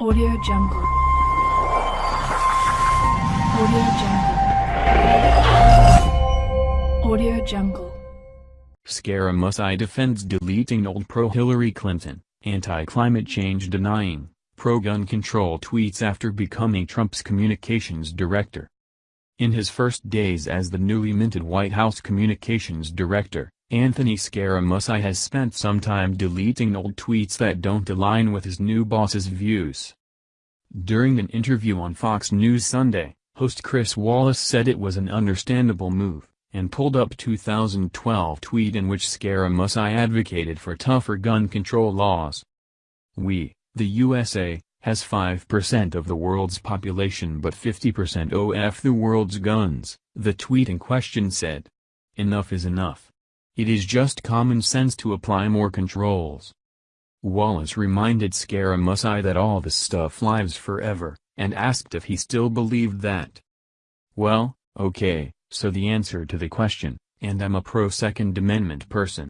Audio Jungle. Audio Jungle. Audio Jungle. Scaramucci defends deleting old pro-Hillary Clinton, anti-climate change denying, pro-gun control tweets after becoming Trump's communications director. In his first days as the newly minted White House communications director, Anthony Scaramucci has spent some time deleting old tweets that don't align with his new boss's views. During an interview on Fox News Sunday, host Chris Wallace said it was an understandable move, and pulled up 2012 tweet in which Scaramucci advocated for tougher gun control laws. We, the USA, has 5% of the world's population but 50% of the world's guns, the tweet in question said. Enough is enough. It is just common sense to apply more controls. Wallace reminded Scaramucci that all this stuff lives forever, and asked if he still believed that. Well, okay, so the answer to the question, and I'm a pro-Second Amendment person.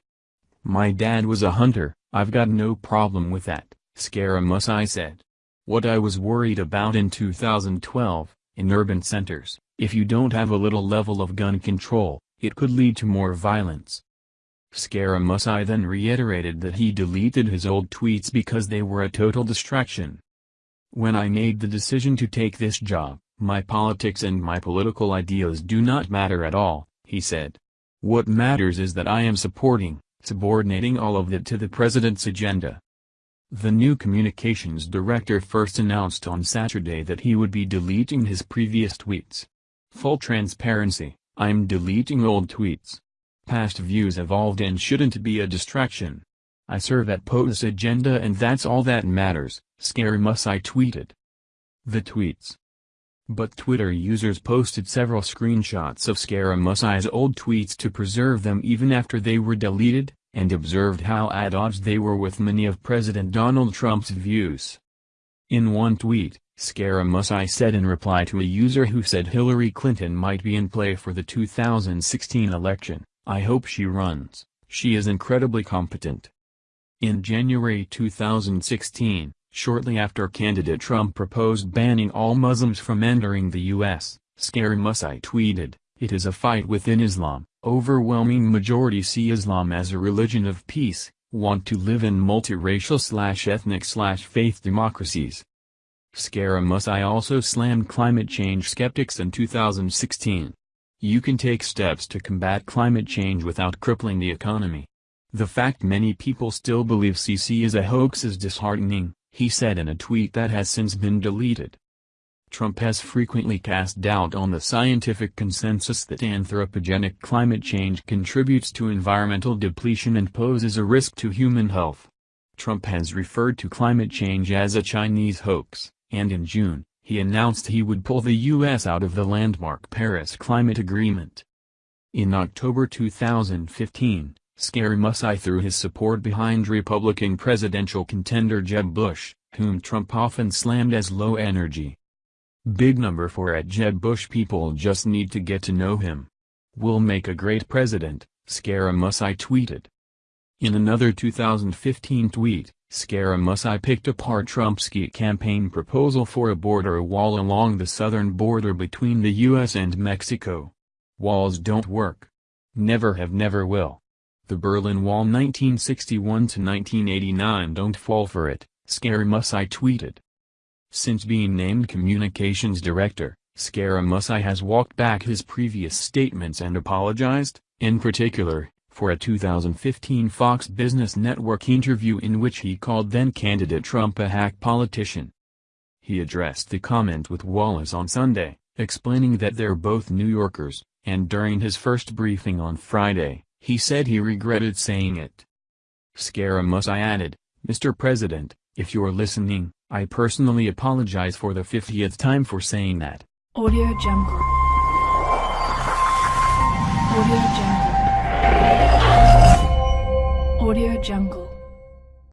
My dad was a hunter, I've got no problem with that, Scaramucci said. What I was worried about in 2012, in urban centers, if you don't have a little level of gun control, it could lead to more violence. Scaramucci then reiterated that he deleted his old tweets because they were a total distraction. When I made the decision to take this job, my politics and my political ideas do not matter at all, he said. What matters is that I am supporting, subordinating all of it to the president's agenda. The new communications director first announced on Saturday that he would be deleting his previous tweets. Full transparency, I'm deleting old tweets. Past views evolved and shouldn't be a distraction. I serve at POTUS agenda and that's all that matters, Scaramucci tweeted. The tweets. But Twitter users posted several screenshots of Scaramucci's old tweets to preserve them even after they were deleted, and observed how at odds they were with many of President Donald Trump's views. In one tweet, Scaramucci said in reply to a user who said Hillary Clinton might be in play for the 2016 election, I hope she runs, she is incredibly competent. In January 2016, shortly after candidate Trump proposed banning all Muslims from entering the U.S., Scaramucci tweeted, It is a fight within Islam, overwhelming majority see Islam as a religion of peace, want to live in multiracial slash ethnic slash faith democracies. Scaramucci also slammed climate change skeptics in 2016. You can take steps to combat climate change without crippling the economy. The fact many people still believe CC is a hoax is disheartening, he said in a tweet that has since been deleted. Trump has frequently cast doubt on the scientific consensus that anthropogenic climate change contributes to environmental depletion and poses a risk to human health. Trump has referred to climate change as a Chinese hoax, and in June, he announced he would pull the U.S. out of the landmark Paris Climate Agreement. In October 2015, Scaramucci threw his support behind Republican presidential contender Jeb Bush, whom Trump often slammed as low energy. Big number for at Jeb Bush people just need to get to know him. Will make a great president, Scaramucci tweeted. In another 2015 tweet, Scaramucci picked apart Trump's campaign proposal for a border wall along the southern border between the U.S. and Mexico. Walls don't work. Never have never will. The Berlin Wall 1961-1989 don't fall for it, Scaramucci tweeted. Since being named communications director, Scaramucci has walked back his previous statements and apologized, in particular, for a 2015 Fox Business Network interview in which he called then-candidate Trump a hack politician. He addressed the comment with Wallace on Sunday, explaining that they're both New Yorkers, and during his first briefing on Friday, he said he regretted saying it. Scaramucci added, Mr. President, if you're listening, I personally apologize for the 50th time for saying that. Audio Jungle. Audio Jungle. Audio Jungle.